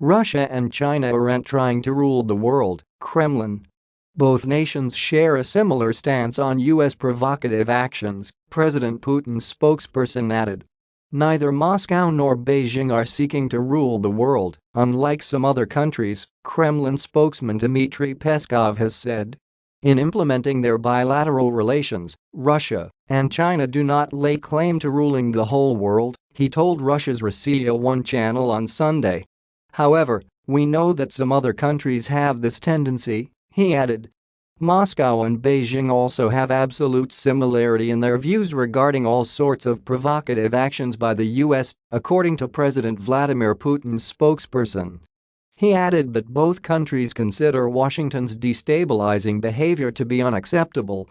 Russia and China aren't trying to rule the world, Kremlin. Both nations share a similar stance on U.S. provocative actions, President Putin's spokesperson added. Neither Moscow nor Beijing are seeking to rule the world, unlike some other countries, Kremlin spokesman Dmitry Peskov has said. In implementing their bilateral relations, Russia and China do not lay claim to ruling the whole world, he told Russia's Rossiya 1 channel on Sunday. However, we know that some other countries have this tendency, he added. Moscow and Beijing also have absolute similarity in their views regarding all sorts of provocative actions by the US, according to President Vladimir Putin's spokesperson. He added that both countries consider Washington's destabilizing behavior to be unacceptable.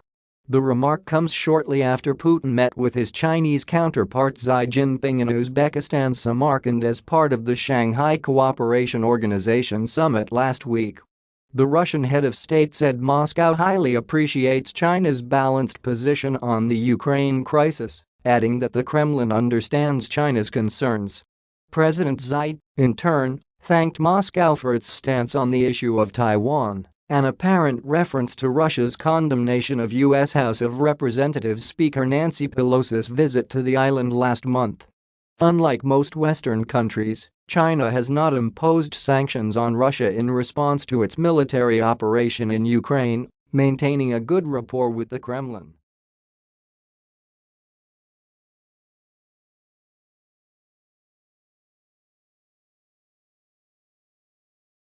The remark comes shortly after Putin met with his Chinese counterpart Xi Jinping in Uzbekistan's Samarkand as part of the Shanghai Cooperation Organization summit last week. The Russian head of state said Moscow highly appreciates China's balanced position on the Ukraine crisis, adding that the Kremlin understands China's concerns. President Xi, in turn, thanked Moscow for its stance on the issue of Taiwan, an apparent reference to Russia's condemnation of U.S. House of Representatives Speaker Nancy Pelosi's visit to the island last month. Unlike most Western countries, China has not imposed sanctions on Russia in response to its military operation in Ukraine, maintaining a good rapport with the Kremlin.